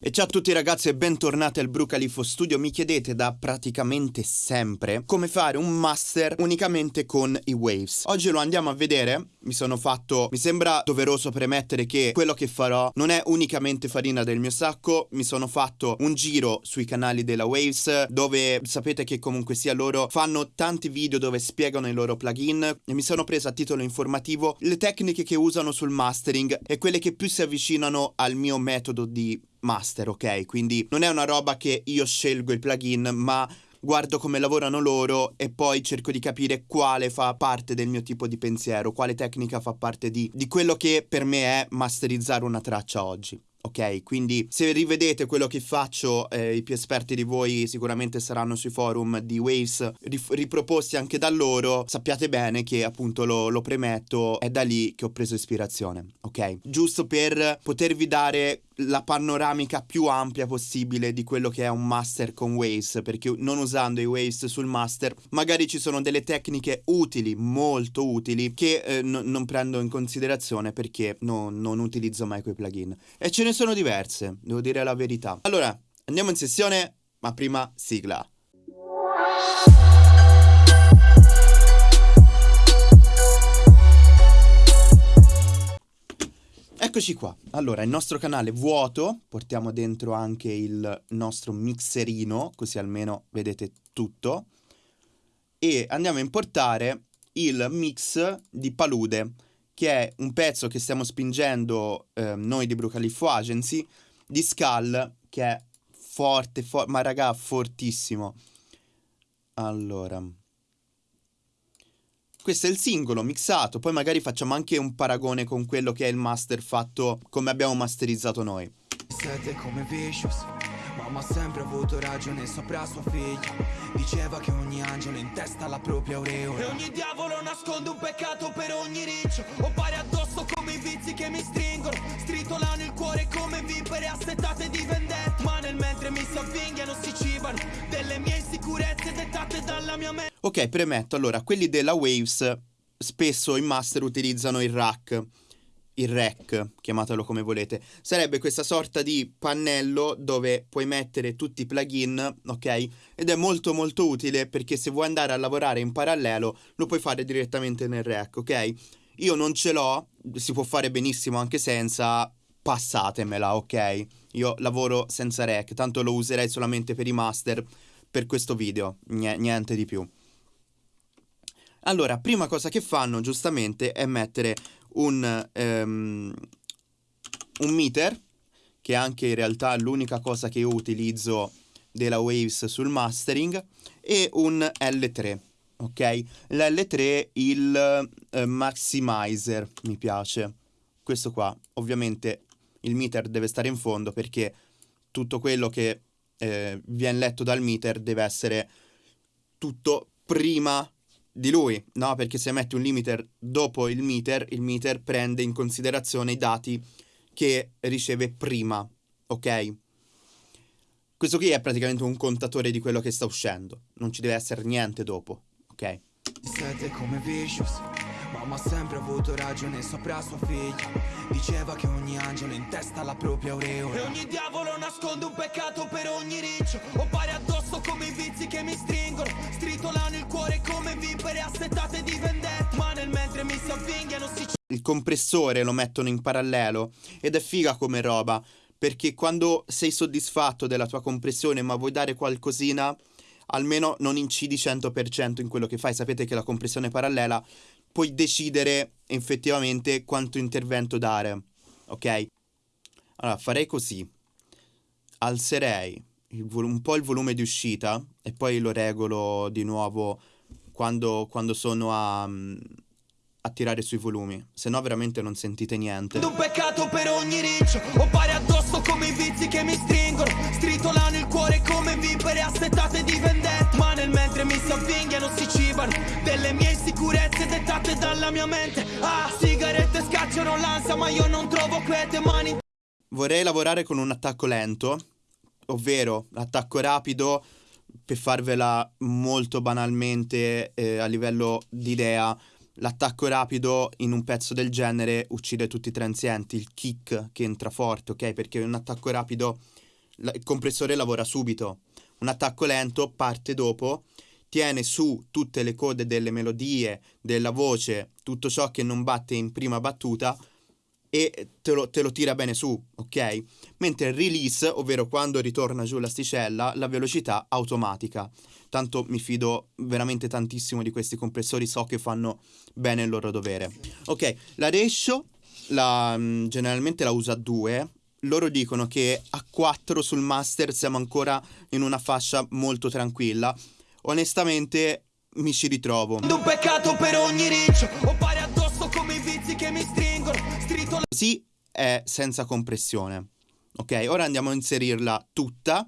E ciao a tutti ragazzi e bentornati al Brucalifo Studio. Mi chiedete da praticamente sempre come fare un master unicamente con i waves. Oggi lo andiamo a vedere. Mi sono fatto... Mi sembra doveroso premettere che quello che farò non è unicamente farina del mio sacco. Mi sono fatto un giro sui canali della Waves dove sapete che comunque sia loro fanno tanti video dove spiegano i loro plugin e mi sono preso a titolo informativo le tecniche che usano sul mastering e quelle che più si avvicinano al mio metodo di master, ok? Quindi non è una roba che io scelgo il plugin, ma guardo come lavorano loro e poi cerco di capire quale fa parte del mio tipo di pensiero, quale tecnica fa parte di, di quello che per me è masterizzare una traccia oggi. Ok, quindi se rivedete quello che faccio, eh, i più esperti di voi sicuramente saranno sui forum di Waves riproposti anche da loro. Sappiate bene che appunto lo, lo premetto, è da lì che ho preso ispirazione. Ok, giusto per potervi dare la panoramica più ampia possibile di quello che è un master con Waves, perché non usando i Waves sul master, magari ci sono delle tecniche utili, molto utili, che eh, no, non prendo in considerazione perché no, non utilizzo mai quei plugin. E ce ne sono diverse, devo dire la verità. Allora, andiamo in sessione, ma prima sigla. Eccoci qua, allora il nostro canale vuoto, portiamo dentro anche il nostro mixerino, così almeno vedete tutto, e andiamo a importare il mix di Palude, che è un pezzo che stiamo spingendo eh, noi di Brucalifo Agency, di Skull, che è forte, for ma raga, fortissimo. Allora... Questo è il singolo mixato, poi magari facciamo anche un paragone con quello che è il master fatto come abbiamo masterizzato noi. Siete come Vicious Mamma ha sempre avuto ragione sopra sua figlia. Diceva che ogni angelo in testa ha la propria aureola. E ogni diavolo nasconde un peccato per ogni riccio. Ho pari addosso come i vizi che mi stringono. Stritolano il cuore come vipere assetate di vendetta. Ma nel mentre mi si avvinghiano si cibano Delle mie insicurezze dettate dalla mia mente Ok, premetto, allora, quelli della Waves spesso in master utilizzano il rack il rack, chiamatelo come volete, sarebbe questa sorta di pannello dove puoi mettere tutti i plugin, ok? Ed è molto molto utile perché se vuoi andare a lavorare in parallelo lo puoi fare direttamente nel rack, ok? Io non ce l'ho, si può fare benissimo anche senza, passatemela, ok? Io lavoro senza rack, tanto lo userei solamente per i master per questo video, niente di più. Allora, prima cosa che fanno giustamente è mettere un, um, un meter, che è anche in realtà l'unica cosa che io utilizzo della Waves sul mastering, e un L3, ok? L'L3 il uh, maximizer mi piace, questo qua, ovviamente il meter deve stare in fondo perché tutto quello che eh, viene letto dal meter deve essere tutto prima di lui, no? Perché se metti un limiter dopo il meter, il meter prende in considerazione i dati che riceve prima, ok? Questo qui è praticamente un contatore di quello che sta uscendo, non ci deve essere niente dopo, ok? Siete come Vicious Mamma ha sempre avuto ragione sopra sua figlia. Diceva che ogni angelo in testa ha la propria aureola. E ogni diavolo nasconde un peccato per ogni riccio. Ho pari addosso come i vizi che mi stringono. Stritolano il cuore come vipere assetate di vendetta. Ma nel mentre mi si avvinghiano si Il compressore lo mettono in parallelo? Ed è figa come roba Perché quando sei soddisfatto della tua compressione ma vuoi dare qualcosina almeno non incidi 100% in quello che fai. Sapete che la compressione parallela puoi decidere effettivamente quanto intervento dare, ok? Allora, farei così. Alzerei un po' il volume di uscita e poi lo regolo di nuovo quando, quando sono a, a tirare sui volumi, se no veramente non sentite niente. Un peccato per ogni riccio, ho pari addosso come i vizi che mi stringono, stritolano il cuore come vipere assetate di vendetta, ma nel mentre mi si avvinghiano si cibano delle mie insicurezze dettate dalla mia mente. Ah, sigarette scacciano l'ansia, ma io non trovo quiete mani. Vorrei lavorare con un attacco lento, ovvero l'attacco rapido per farvela molto banalmente eh, a livello di idea L'attacco rapido in un pezzo del genere uccide tutti i transienti, il kick che entra forte, ok? Perché un attacco rapido il compressore lavora subito. Un attacco lento parte dopo, tiene su tutte le code delle melodie, della voce, tutto ciò che non batte in prima battuta e te lo, te lo tira bene su, ok? Mentre il release, ovvero quando ritorna giù l'asticella, la velocità automatica. Tanto mi fido veramente tantissimo di questi compressori, so che fanno bene il loro dovere. Ok, la ratio la, mm, generalmente la usa a 2. Loro dicono che a 4 sul master siamo ancora in una fascia molto tranquilla. Onestamente mi ci ritrovo. Un peccato per ogni riccio Ho pari addosso come i vizi che mi stringono Stritto Così è senza compressione. Ok, ora andiamo a inserirla tutta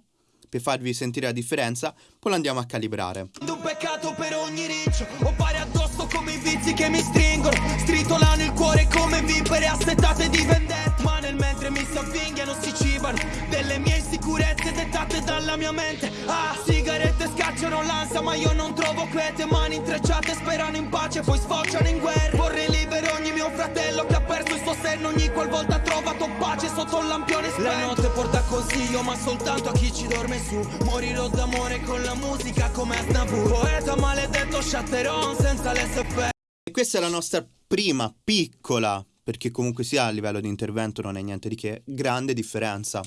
per farvi sentire la differenza, poi la andiamo a calibrare. un peccato per ogni riccio Ho pari addosso come i vizi che mi stringono Stritolano il cuore come vipere assetate di vendetta Ma nel mentre mi si avvinghiano si cibano. Delle mie insicurezze dettate dalla mia mente. Ah, sigarette scacciano l'ansia ma io non trovo quiete. Mani intrecciate sperano in pace poi sfociano in guerra. Vorrei libero ogni mio fratello che ha perso il suo senno. Ogni qualvolta ha trovato pace sotto un lampione spento. La notte porta consiglio ma soltanto a chi ci dorme su. Morirò d'amore con la musica come Aznavour. Poeta maledetto Chatteron senza l'SP. E questa è la nostra prima piccola, perché comunque sia a livello di intervento non è niente di che, grande differenza.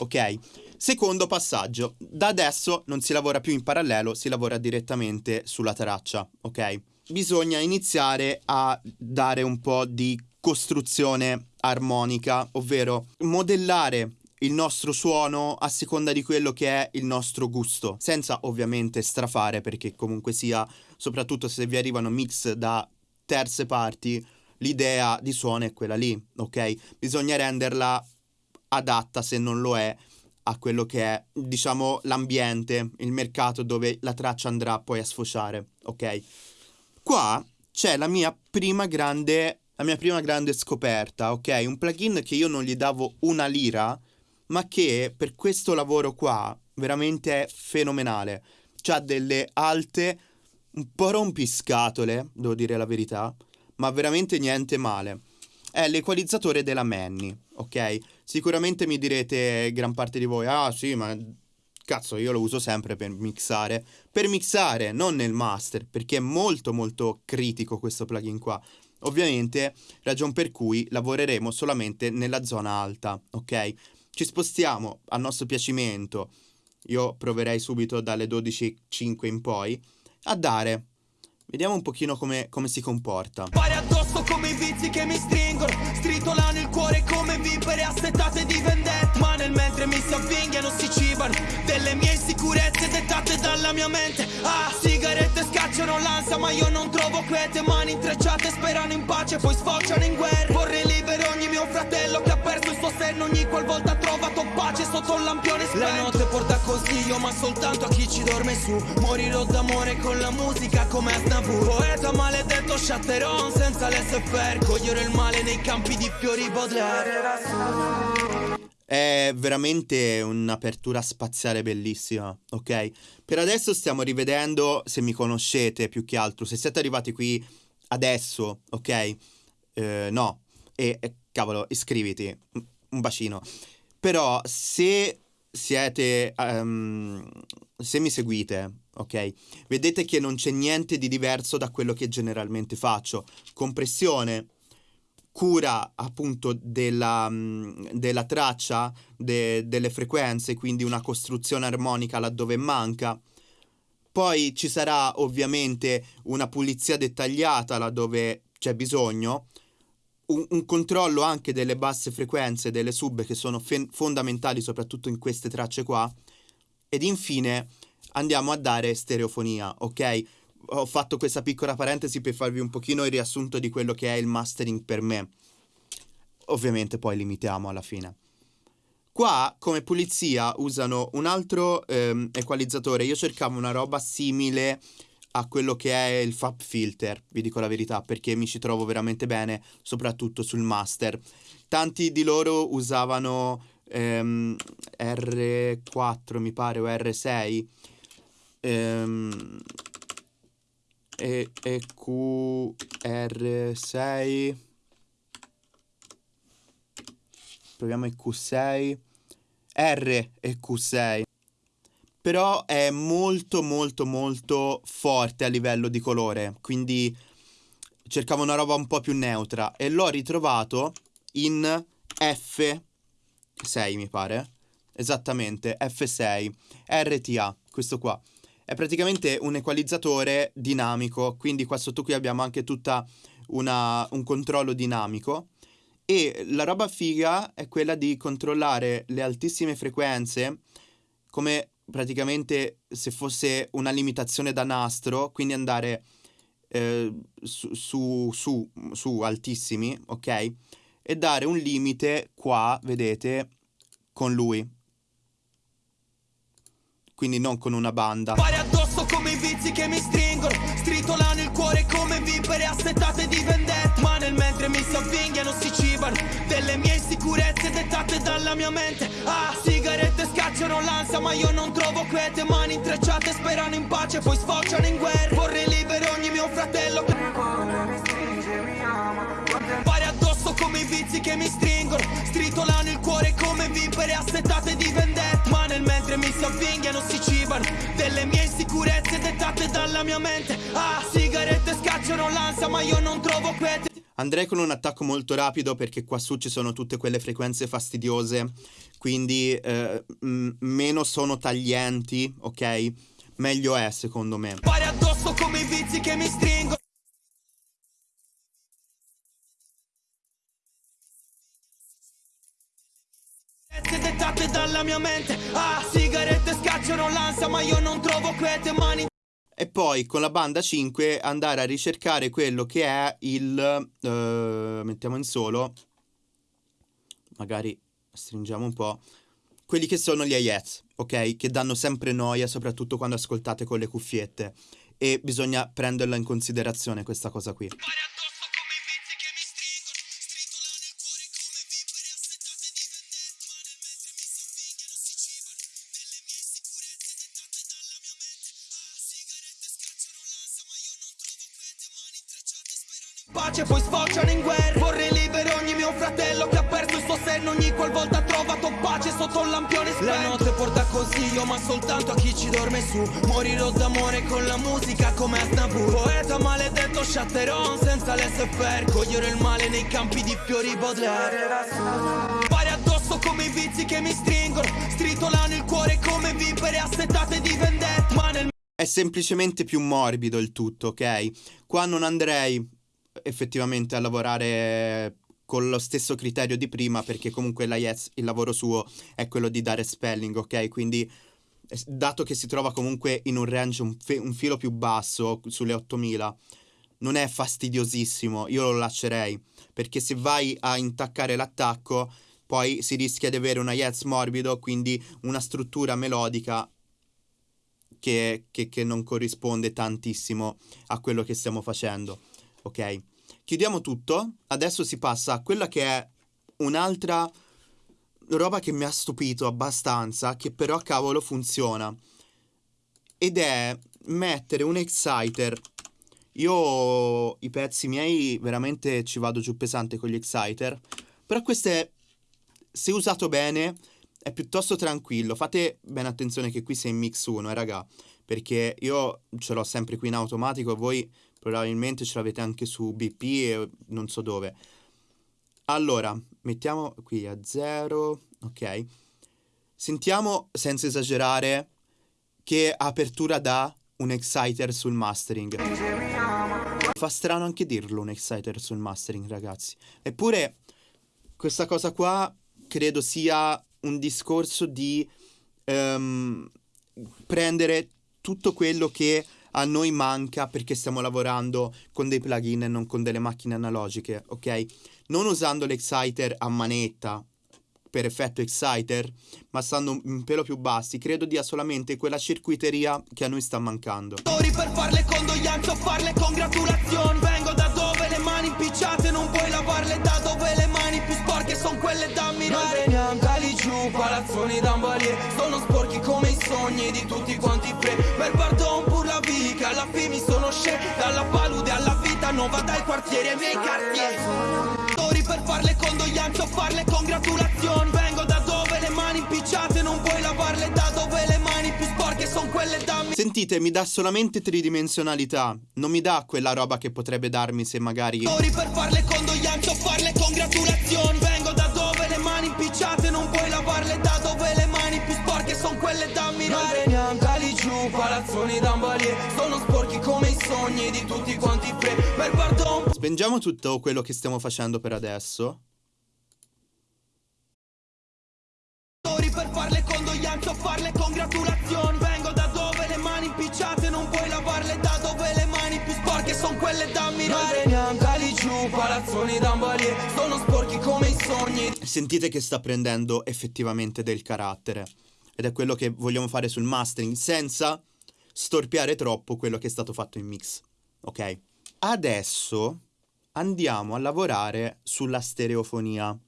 Ok? Secondo passaggio, da adesso non si lavora più in parallelo, si lavora direttamente sulla traccia, ok? Bisogna iniziare a dare un po' di costruzione armonica, ovvero modellare il nostro suono a seconda di quello che è il nostro gusto, senza ovviamente strafare perché comunque sia, soprattutto se vi arrivano mix da terze parti, l'idea di suono è quella lì, ok? Bisogna renderla adatta se non lo è a quello che è, diciamo, l'ambiente, il mercato dove la traccia andrà poi a sfociare, ok? Qua c'è la mia prima grande la mia prima grande scoperta, ok? Un plugin che io non gli davo una lira, ma che per questo lavoro qua veramente è fenomenale. C'ha delle alte un po' rompiscatole, devo dire la verità, ma veramente niente male. È l'equalizzatore della Manny, ok? Sicuramente mi direte gran parte di voi, ah sì, ma cazzo, io lo uso sempre per mixare. Per mixare, non nel master, perché è molto molto critico questo plugin qua. Ovviamente, ragion per cui lavoreremo solamente nella zona alta, ok? Ci spostiamo a nostro piacimento. Io proverei subito dalle 12.05 in poi a dare. Vediamo un pochino come, come si comporta. Pari addosso come i vizi che mi stringono Stritolano il cuore come vipere assetate di vendetta Ma nel mentre mi si avvinghiano si cibano Delle mie dettate dalla mia mente. Ah, sigarette scacciano l'ansia ma io non trovo quiete Mani intrecciate sperano in pace poi sfociano in guerra. Vorrei libero ogni mio fratello che ha perso il suo senno. Ogni qualvolta ha trovato pace sotto un lampione spento. La notte porta consiglio ma soltanto a chi ci dorme su. Morirò d'amore con la musica come Aznavour Poeta maledetto Chatteron senza l'SFR. Cogliere il male nei campi di fiori Baudelaire È veramente un'apertura spaziale bellissima, ok? Per adesso stiamo rivedendo, se mi conoscete più che altro, se siete arrivati qui adesso, ok? Eh, no, e eh, cavolo, iscriviti, un bacino. Però se siete, um, se mi seguite, ok? Vedete che non c'è niente di diverso da quello che generalmente faccio. Compressione, cura appunto della, mm, della traccia, de, delle frequenze, quindi una costruzione armonica laddove manca. Poi ci sarà ovviamente una pulizia dettagliata laddove c'è bisogno, un, un, controllo anche delle basse frequenze, delle sub che sono fe- fondamentali soprattutto in queste tracce qua. Ed infine andiamo a dare stereofonia, ok? Ho fatto questa piccola parentesi per farvi un pochino il riassunto di quello che è il mastering per me. Ovviamente poi limitiamo alla fine. Qua come pulizia usano un altro ehm, equalizzatore. Io cercavo una roba simile a quello che è il FAP filter, vi dico la verità, perché mi ci trovo veramente bene, soprattutto sul master. Tanti di loro usavano ehm, R4, mi pare, o R6 ehm, e, e QR6 proviamo il Q6 R e Q6. Però è molto molto molto forte a livello di colore, quindi cercavo una roba un po' più neutra e l'ho ritrovato in F6 mi pare. Esattamente, F6, RTA, questo qua. È praticamente un equalizzatore dinamico, quindi qua sotto qui abbiamo anche tutta una, un controllo dinamico e la roba figa è quella di controllare le altissime frequenze come praticamente se fosse una limitazione da nastro, quindi andare eh, su, su, su, su altissimi, ok? E dare un limite qua, vedete, con lui, quindi non con una banda. Pare addosso come i vizi che mi stringono, stritolano il cuore come vipere assetate di vendetta. Ma nel mentre mi si avvinghiano si cibano delle mie insicurezze dettate dalla mia mente. Ah, sigarette scacciano l'ansia, ma io non trovo quiete. Mani intrecciate sperano in pace, poi sfociano in guerra. Vorrei libero ogni mio fratello. Come i vizi che mi stringono, stritolano il cuore come vipere assetate di vendetta. Ma nel mentre mi si avvinghiano si cibano delle mie insicurezze dettate dalla mia mente. Ah, sigarette scacciano l'ansia, ma io non trovo quiete. Andrei con un attacco molto rapido perché qua su ci sono tutte quelle frequenze fastidiose, quindi eh, meno sono taglienti, ok? Meglio è secondo me. Pare addosso come i vizi che mi stringono. Dettate dalla mia mente Ah, sigarette scacciano l'ansia ma io non trovo quiete mani E poi con la banda 5 andare a ricercare quello che è il... eh, mettiamo in solo, magari stringiamo un po', quelli che sono gli AIETS, ok? Che danno sempre noia, soprattutto quando ascoltate con le cuffiette. E bisogna prenderla in considerazione questa cosa qui. Pace poi sfociano in guerra. Vorrei libero ogni mio fratello che ha perso il suo senno. Ogni qualvolta ha trovato pace sotto un lampione spento. La notte porta consiglio ma soltanto a chi ci dorme su. Morirò d'amore con la musica come Aznavour Poeta maledetto Chatteron senza l'SFR Cogliere il male nei campi di fiori Baudelaire. Pare addosso come i vizi che mi stringono. Stritolano il cuore come vipere assetate di vendetta. Ma nel È semplicemente più morbido il tutto, ok? Qua non andrei effettivamente a lavorare con lo stesso criterio di prima perché comunque la Yes, il lavoro suo è quello di dare spelling, ok? Quindi eh, dato che si trova comunque in un range un, fe- un filo più basso, sulle 8000, non è fastidiosissimo, io lo lascerei, perché se vai a intaccare l'attacco, poi si rischia di avere una Yes morbido, quindi una struttura melodica che, che- che non corrisponde tantissimo a quello che stiamo facendo, ok? Chiudiamo tutto, adesso si passa a quella che è un'altra roba che mi ha stupito abbastanza, che però cavolo funziona. Ed è mettere un exciter. Io i pezzi miei veramente ci vado giù pesante con gli exciter. Però questo è, se usato bene, è piuttosto tranquillo. Fate bene attenzione che qui sei in mix 1, eh, raga. Perché io ce l'ho sempre qui in automatico, voi probabilmente ce l'avete anche su BP e non so dove. Allora, mettiamo qui a 0, ok. Sentiamo senza esagerare che apertura dà un exciter sul mastering. Fa strano anche dirlo un exciter sul mastering, ragazzi. Eppure questa cosa qua credo sia un discorso di ehm, prendere tutto quello che a noi manca perché stiamo lavorando con dei plugin e non con delle macchine analogiche, ok? Non usando l'exciter a manetta per effetto exciter, ma stando un pelo più bassi, credo dia solamente quella circuiteria che a noi sta mancando. Per farle condoglianze o farle congratulazioni Vengo da dove le mani impicciate non puoi lavarle Da dove le mani più sporche sono quelle da ammirare giù, palazzoni d'ambalier Sono sporchi come i sogni di tutti quanti pre Per quartieri e i miei cartieri Story per farle condoglianze o farle congratulazioni Vengo da dove le mani impicciate non puoi lavarle. Da dove le mani più sporche sono quelle da me. Sentite, mi dà solamente tridimensionalità. Non mi dà quella roba che potrebbe darmi se magari Story per farle condoglianze o farle congratulazioni Vengo da dove le mani impicciate non puoi lavarle. Da dove le mani più sporche sono quelle da ammirare. Noi veniamo da lì giù, palazzoni d'ambalie Sono sporchi come i sogni di tutti quanti pre Per pardon. Spengiamo tutto quello che stiamo facendo per adesso. Per farle condoglianze o farle congratulazioni. Vengo da dove le mani impicciate non puoi lavarle. Da dove le mani più sporche sono quelle da ammirare. Lì giù, palazzoni d'ambalier Sono sporchi come i sogni. Sentite che sta prendendo effettivamente del carattere. Ed è quello che vogliamo fare sul mastering, senza storpiare troppo quello che è stato fatto in mix. Ok? Adesso andiamo a lavorare sulla stereofonia.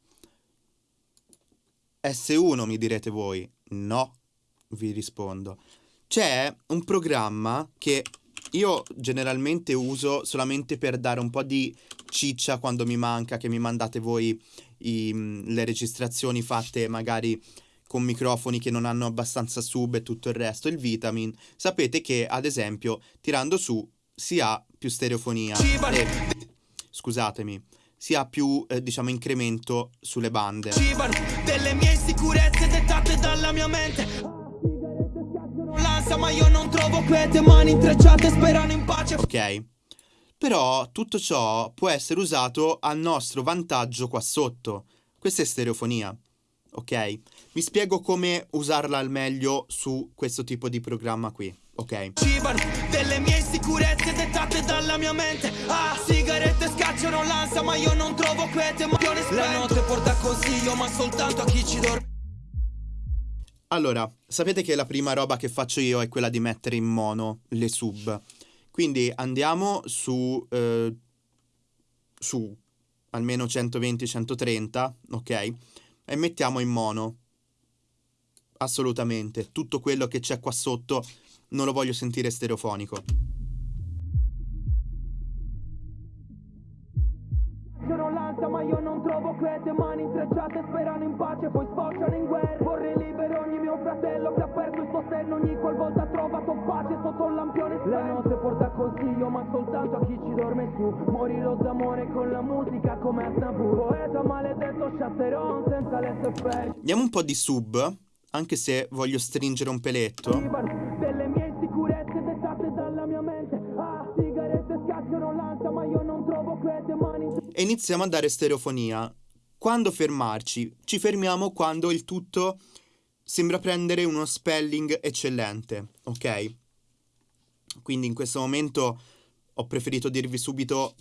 S1 mi direte voi. No, vi rispondo. C'è un programma che io generalmente uso solamente per dare un po' di ciccia quando mi manca, che mi mandate voi i- le registrazioni fatte magari con microfoni che non hanno abbastanza sub e tutto il resto, il Vitamin. Sapete che, ad esempio, tirando su si ha più stereofonia. E, scusatemi, si ha più, eh, diciamo, incremento sulle bande. Delle mie insicurezze dettate dalla mia mente l'ansia ma io non trovo quiete Mani intrecciate sperano in pace Ok? Però tutto ciò può essere usato a nostro vantaggio qua sotto. Questa è stereofonia. Ok? Vi spiego come usarla al meglio su questo tipo di programma qui. Ok? Cibano delle mie insicurezze dettate dalla mia mente Ah, sigarette scacciano l'ansia ma io non trovo quiete Ma La notte porta consiglio ma soltanto a chi ci dorme Allora, sapete che la prima roba che faccio io è quella di mettere in mono le sub. Quindi andiamo su, eh, su almeno 120-130, ok? E mettiamo in mono. Assolutamente. Tutto quello che c'è qua sotto non lo voglio sentire stereofonico. Scacciano l'ansia ma io non trovo quiete Mani intrecciate sperano in pace poi sfociano in guerra senno Ogni qualvolta trovato pace sotto un lampione spento La notte porta consiglio ma soltanto a chi ci dorme su Morirò d'amore con la musica come Aznavour Poeta maledetto Chatteron senza l'SFR Diamo un po' di sub, anche se voglio stringere un peletto. Delle mie insicurezze dettate dalla mia mente Ah, sigarette scacciano l'ansia ma io non trovo quiete Mani e iniziamo a dare stereofonia. Quando fermarci? Ci fermiamo quando il tutto sembra prendere uno spelling eccellente, ok? Quindi in questo momento ho preferito dirvi subito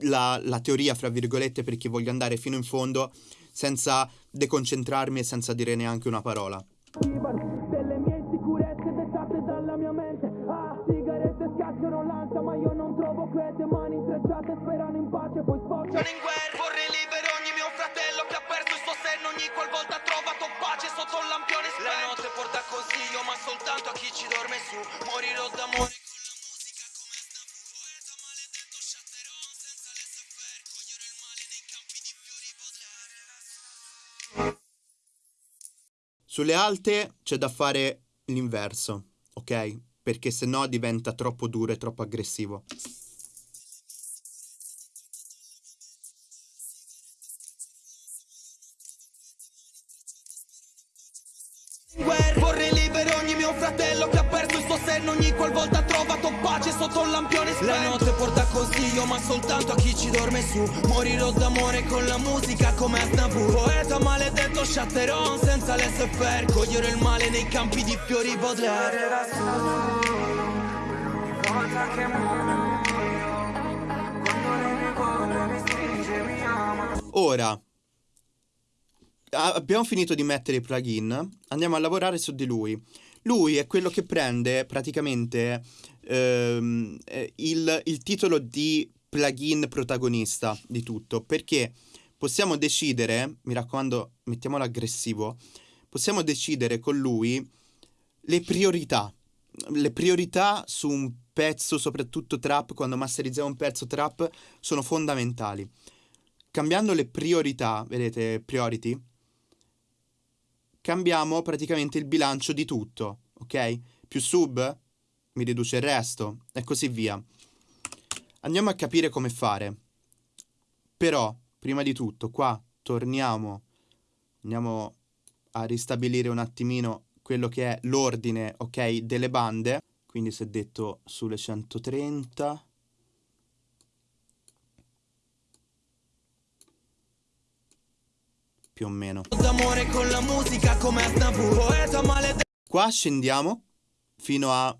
la, la teoria, fra virgolette, perché voglio andare fino in fondo senza deconcentrarmi e senza dire neanche una parola. Delle mie insicurezze dettate dalla mia mente Ah, sigarette scacciano l'ansia ma io non trovo quiete Mani intrecciate sperano in pace poi sfociano in guerra qualvolta ha trovato pace sotto un lampione spento La notte porta consiglio ma soltanto a chi ci dorme su Morirò d'amore con la musica come Aznavour Poeta maledetto Chatteron senza l'SFR Coglierò il male nei campi di fiori potrei Sulle alte c'è da fare l'inverso, ok? Perché se no diventa troppo duro e troppo aggressivo. Chatteron senza l'SFR Cogliere il male nei campi di fiori Baudelaire Ora, abbiamo finito di mettere i plugin, andiamo a lavorare su di lui. Lui è quello che prende praticamente ehm, eh, il, il titolo di plugin protagonista di tutto, perché possiamo decidere, mi raccomando, mettiamolo aggressivo, possiamo decidere con lui le priorità. Le priorità su un pezzo, soprattutto trap, quando masterizziamo un pezzo trap, sono fondamentali. Cambiando le priorità, vedete, priority, cambiamo praticamente il bilancio di tutto, ok? più sub mi riduce il resto e così via. Andiamo a capire come fare. Però, prima di tutto, qua torniamo, andiamo a ristabilire un attimino quello che è l'ordine, ok, delle bande. Quindi si è detto sulle 130. Più o meno. Qua scendiamo fino a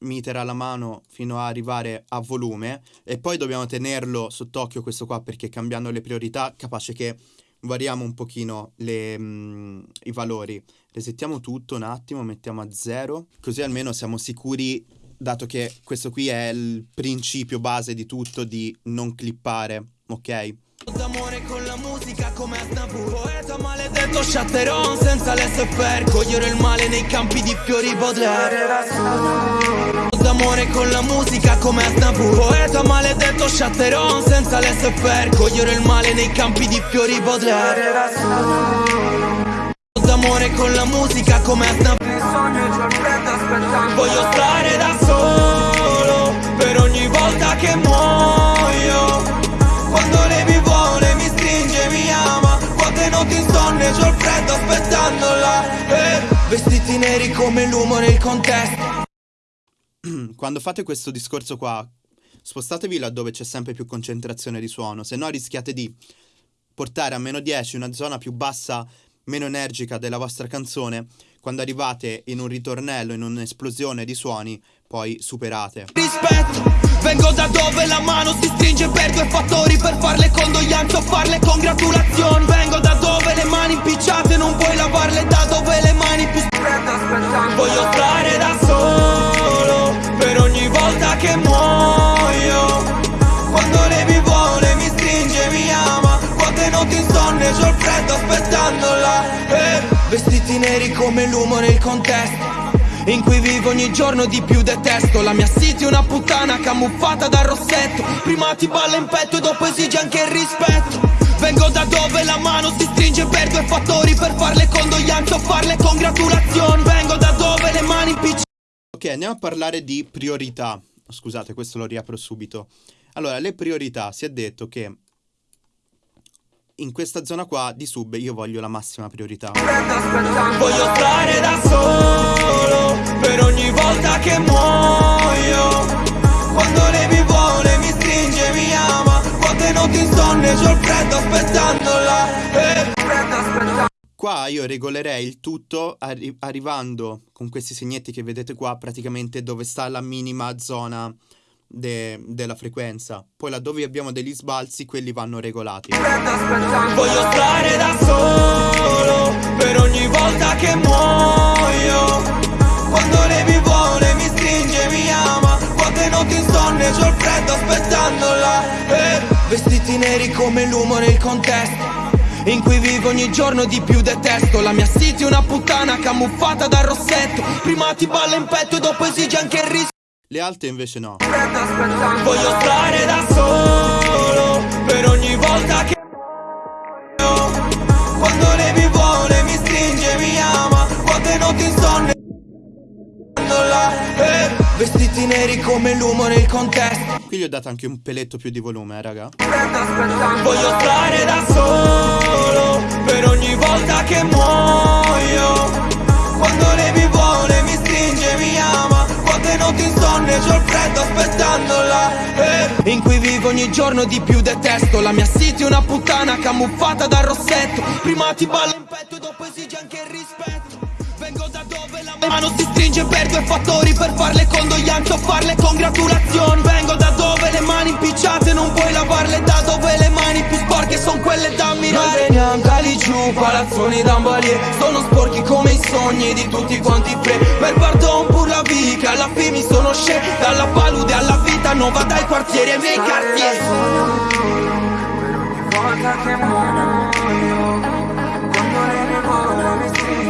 meter alla mano fino a arrivare a volume e poi dobbiamo tenerlo sott'occhio questo qua perché cambiando le priorità capace che variamo un pochino le, mm, i valori. Resettiamo tutto un attimo mettiamo a zero così almeno siamo sicuri dato che questo qui è il principio base di tutto di non clippare ok D'amore con la musica come Aznavour Poeta maledetto Chatteron senza l'SFR Cogliere il male nei campi di fiori Baudelaire. D'amore con la musica come Aznavour Poeta maledetto Chatteron senza l'SFR Cogliere il male nei campi di fiori Baudelaire. D'amore con la musica come Aznavour Voglio stare da solo Per ogni volta che muoio Vestiti neri come l'uomo nel contesto. Quando fate questo discorso qua Spostatevi laddove c'è sempre più concentrazione di suono. Se no rischiate di portare a meno 10 una zona più bassa meno energica della vostra canzone, quando arrivate in un ritornello, in un'esplosione di suoni, poi superate. Rispetto, vengo da dove la mano si stringe per due fattori, per farle condoglianze o farle congratulazioni. Vengo da dove le mani impicciate, non puoi lavarle da dove le mani più Voglio stare da solo, per ogni volta che muoio. Quando lei mi vuole, mi stringe, mi ama Quante notti insonne, c'ho il freddo aspettandola eh. Vestiti neri come l'uomo nel contesto in cui vivo ogni giorno di più detesto La mia city è una puttana camuffata dal rossetto. Prima ti balla in petto e dopo esige anche il rispetto. Vengo da dove la mano si stringe per due fattori Per farle condoglianze o farle congratulazioni. Vengo da dove le mani impicciate Ok, andiamo a parlare di priorità. Scusate, questo lo riapro subito. Allora, le priorità, si è detto che in questa zona qua di sub io voglio la massima priorità. Voglio stare da solo per ogni volta che muoio. Quando lei mi vuole, mi stringe, mi ama. Quante notti insonne, c'ho il freddo aspettandola. Eh. Qua io regolerei il tutto arri arrivando con questi segnetti che vedete qua praticamente dove sta la minima zona de della frequenza. Poi laddove abbiamo degli sbalzi, quelli vanno regolati. Voglio stare da solo per ogni volta che muoio. Quando lei mi vuole, mi stringe, mi ama. Quante notti insonne, c'ho il freddo aspettandola. Eh. Vestiti neri come l'uomo nel contesto. In cui vivo ogni giorno di più detesto La mia city è una puttana camuffata dal rossetto Prima ti balla in petto e dopo esige anche il rischio le alte invece no. Voglio stare da solo per ogni volta che quando lei mi vuole, mi stringe, mi ama, quante notti insonne eh, Vestiti neri come l'uomo nel contesto. Qui gli ho dato anche un peletto più di volume, eh, raga. Voglio stare da solo Per ogni volta che muoio. Quando lei c'ho il freddo aspettandola eh. In cui vivo ogni giorno di più detesto La mia city è una puttana camuffata dal rossetto Prima ti balla in petto e dopo esige anche mano si stringe per due fattori Per farle condoglianze o farle congratulazioni Vengo da dove le mani impicciate Non puoi lavarle da dove le mani più sporche Sono quelle da ammirare. Noi veniamo cali giù, palazzoni d'ambalier Sono sporchi come i sogni di tutti quanti pre Per pardon pur la vita, alla fine mi sono scè Dalla palude alla vita nuova dai quartieri ai miei quartieri. Ogni volta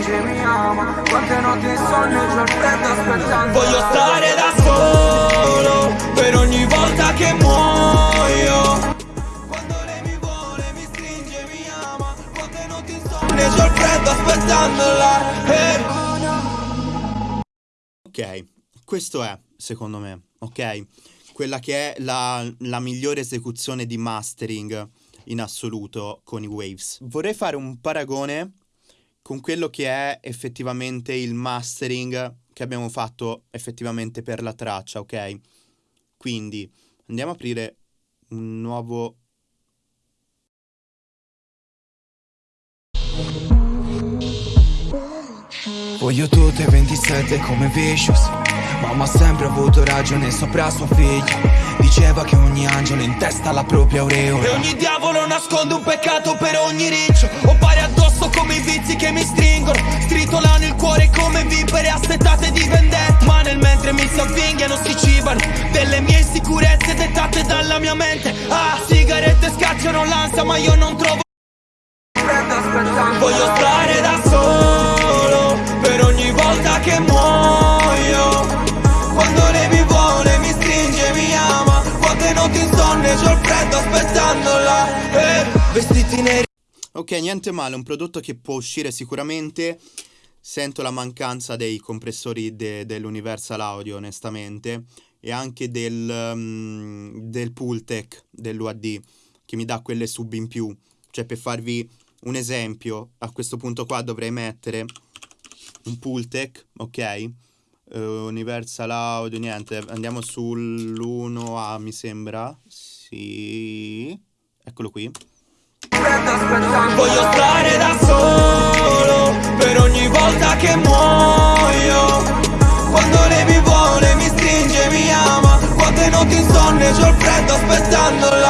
dice mi ama Quante notti insonne c'ho il freddo aspettando Voglio stare da solo Per ogni volta che muoio Quando lei mi vuole mi stringe mi ama Quante notti insonne c'ho il freddo aspettandola eh. Ok, questo è, secondo me, ok? Quella che è la, la migliore esecuzione di mastering in assoluto con i Waves. Vorrei fare un paragone con quello che è effettivamente il mastering che abbiamo fatto effettivamente per la traccia, ok? Quindi andiamo a aprire un nuovo Voglio tutte 27 come Vicious. Mamma ha sempre avuto ragione sopra sua figlia. Diceva che ogni angelo in testa ha la propria aureola. E ogni diavolo nasconde un peccato per ogni riccio. Ho pari addosso come i vizi che mi stringono Stritolano il cuore come vipere assetate di vendetta. Ma nel mentre mi si avvinghiano si cibano Delle mie insicurezze dettate dalla mia mente. Ah, sigarette scacciano l'ansia ma io non trovo Voglio stare Ok, niente male, un prodotto che può uscire sicuramente. Sento la mancanza dei compressori de- dell'Universal Audio, onestamente, e anche del, um, del Pultec dell'UAD, che mi dà quelle sub in più. Cioè, per farvi un esempio, a questo punto qua dovrei mettere un Pultec, ok? Uh, Universal Audio, niente, andiamo sull'1A mi sembra, sì, eccolo qui. Voglio stare da solo per ogni volta che muoio. Quando lei mi vuole, mi stringe, mi ama. Quante notti insonne, c'ho il freddo aspettandola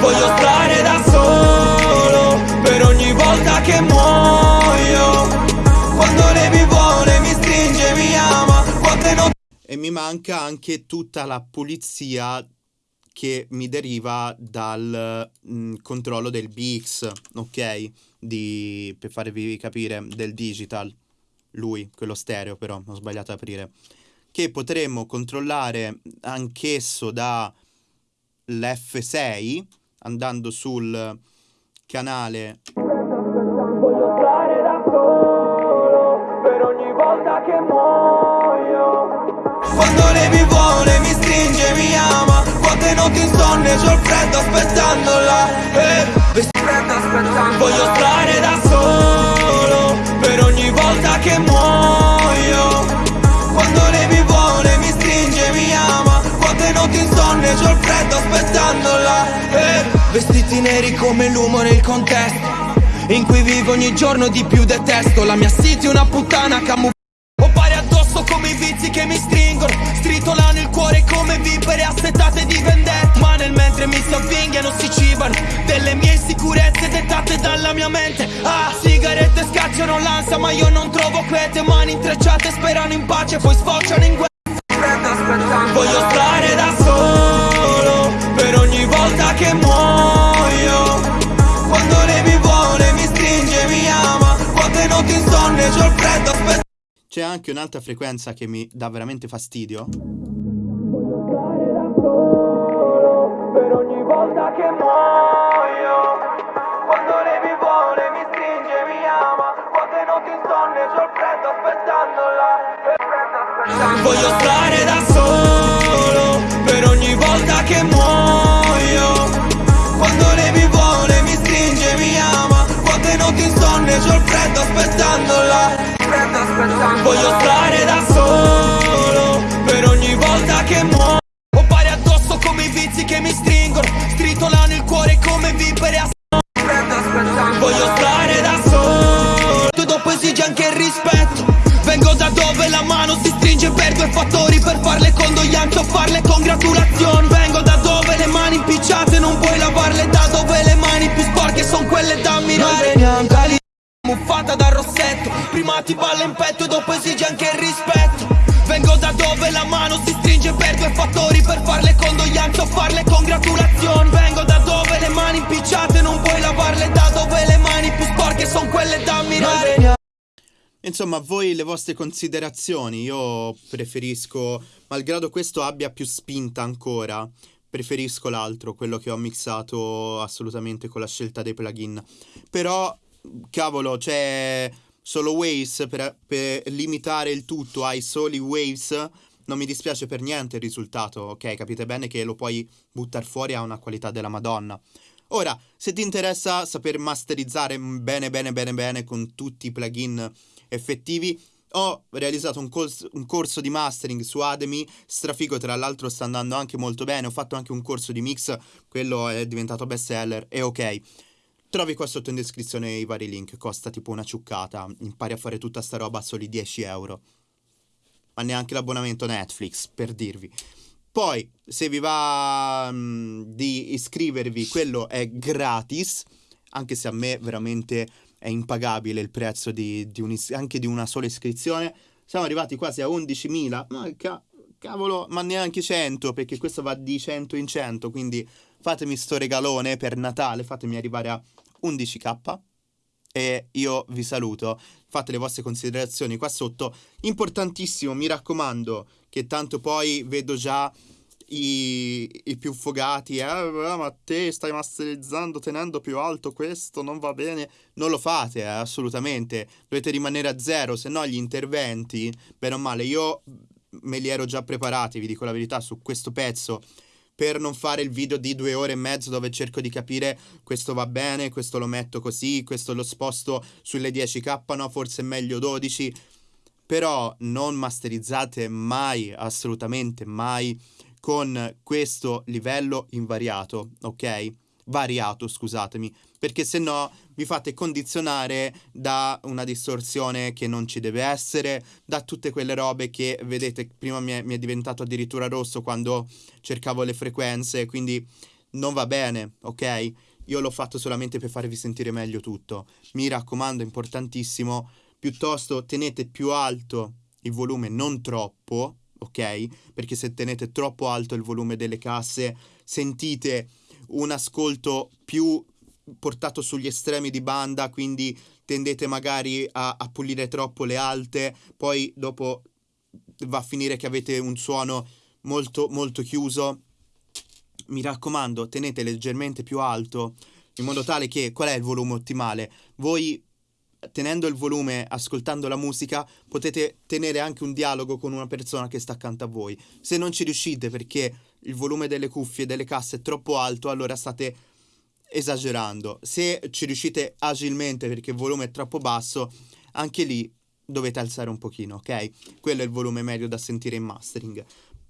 Voglio stare da solo per ogni volta che muoio. Quando lei mi vuole, mi stringe, mi ama. Quante notti E mi manca anche tutta la pulizia che mi deriva dal mh, controllo del BX, ok? Di, per farvi capire, del digital. Lui, quello stereo però, ho sbagliato ad aprire. Che potremmo controllare anch'esso dall'F6 andando sul canale Voglio stare da solo per ogni volta che muoio Quante notti insonne, c'ho il freddo aspettandola eh, vesti- Voglio stare da solo per ogni volta che muoio. Quando lei mi vuole, mi stringe, mi ama. Quante notti insonne, c'ho il freddo aspettandola eh, Vestiti neri come l'umo nel contesto in cui vivo ogni giorno di più detesto. La mia city è una puttana camu Ho pari addosso come i vizi che mi stringono cuore come vipere assetate di vendetta. Ma nel mentre mi si avvinghiano si cibano Delle mie insicurezze dettate dalla mia mente. Ah, sigarette scacciano l'ansia ma io non trovo quiete Mani intrecciate sperano in pace poi sfociano in guerra. Voglio stare da solo per ogni volta che muoio. Quando lei mi vuole, mi stringe, mi ama. Quante notti insonne, c'ho il freddo aspetta. C'è anche un'altra frequenza che mi dà veramente fastidio. Per ogni volta che muoio. Quando lei mi vuole, mi stringe, mi ama. Quante notti insonne, c'ho il freddo aspettandola Voglio stare da solo vostre considerazioni, io preferisco, malgrado questo abbia più spinta ancora, preferisco l'altro, quello che ho mixato assolutamente con la scelta dei plugin. Però, cavolo, cioè, solo waves per, per limitare il tutto ai soli waves non mi dispiace per niente il risultato, ok? Capite bene che lo puoi buttare fuori a una qualità della Madonna. Ora, se ti interessa saper masterizzare bene bene bene bene con tutti i plugin effettivi, ho realizzato un, cors- un corso di mastering su Ademi, strafigo tra l'altro sta andando anche molto bene, ho fatto anche un corso di mix, quello è diventato best seller e ok. Trovi qua sotto in descrizione i vari link, costa tipo una ciuccata, impari a fare tutta sta roba a soli 10 euro. Ma neanche l'abbonamento Netflix, per dirvi. Poi, se vi va mh, di iscrivervi, quello è gratis, anche se a me veramente è impagabile il prezzo di, di un, anche di una sola iscrizione. Siamo arrivati quasi a 11.000, ma ca- cavolo, ma neanche 100, perché questo va di 100 in 100, quindi fatemi sto regalone per Natale, fatemi arrivare a 11k e io vi saluto. Fate le vostre considerazioni qua sotto. Importantissimo, mi raccomando, che tanto poi vedo già i, i più fogati. Eh, ma te stai masterizzando tenendo più alto questo, non va bene. Non lo fate, eh, assolutamente. Dovete rimanere a zero, se no gli interventi, bene o male, io me li ero già preparati, vi dico la verità, su questo pezzo per non fare il video di due ore e mezzo dove cerco di capire questo va bene, questo lo metto così, questo lo sposto sulle 10k, no, forse è meglio 12. Però non masterizzate mai, assolutamente mai, con questo livello invariato, ok? Variato, scusatemi, perché se no vi fate condizionare da una distorsione che non ci deve essere, da tutte quelle robe che vedete, prima mi è, mi è diventato addirittura rosso quando cercavo le frequenze, quindi non va bene, ok? Io l'ho fatto solamente per farvi sentire meglio tutto. Mi raccomando, importantissimo, piuttosto tenete più alto il volume, non troppo, ok? Perché se tenete troppo alto il volume delle casse, sentite un ascolto più portato sugli estremi di banda, quindi tendete magari a, a pulire troppo le alte, poi dopo va a finire che avete un suono molto molto chiuso. Mi raccomando, tenete leggermente più alto in modo tale che qual è il volume ottimale? Voi tenendo il volume, ascoltando la musica, potete tenere anche un dialogo con una persona che sta accanto a voi. Se non ci riuscite perché il volume delle cuffie e delle casse è troppo alto, allora state esagerando. Se ci riuscite agilmente perché il volume è troppo basso, anche lì dovete alzare un pochino, ok? Quello è il volume medio da sentire in mastering.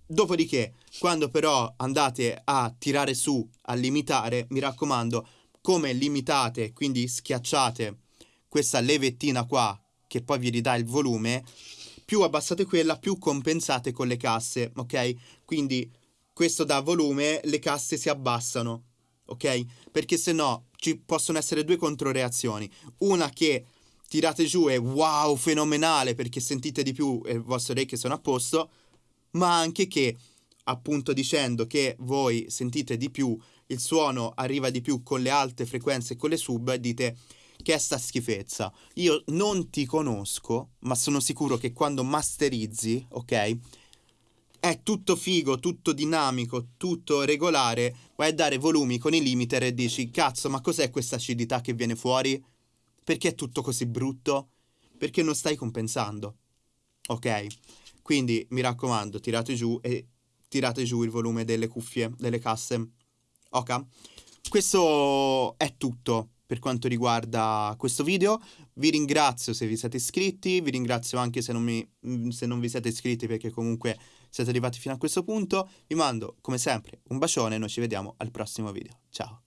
Dopodiché, quando però andate a tirare su, a limitare, mi raccomando, come limitate, quindi schiacciate questa levettina qua che poi vi ridà il volume, più abbassate quella, più compensate con le casse, ok? Quindi questo dà volume, le casse si abbassano, ok? Perché se no ci possono essere due controreazioni. Una che tirate giù è wow, fenomenale perché sentite di più e le vostre orecchie sono a posto, ma anche che appunto dicendo che voi sentite di più, il suono arriva di più con le alte frequenze e con le sub, dite che è sta schifezza. Io non ti conosco, ma sono sicuro che quando masterizzi, ok? È tutto figo, tutto dinamico, tutto regolare, vai a dare volumi con i limiter e dici, cazzo, ma cos'è questa acidità che viene fuori? Perché è tutto così brutto? Perché non stai compensando. Ok? Quindi mi raccomando, tirate giù e tirate giù il volume delle cuffie, delle casse. Ok? Questo è tutto per quanto riguarda questo video. Vi ringrazio se vi siete iscritti, vi ringrazio anche se non, mi, mm, se non vi siete iscritti perché comunque siete arrivati fino a questo punto. Vi mando come sempre un bacione e noi ci vediamo al prossimo video. Ciao!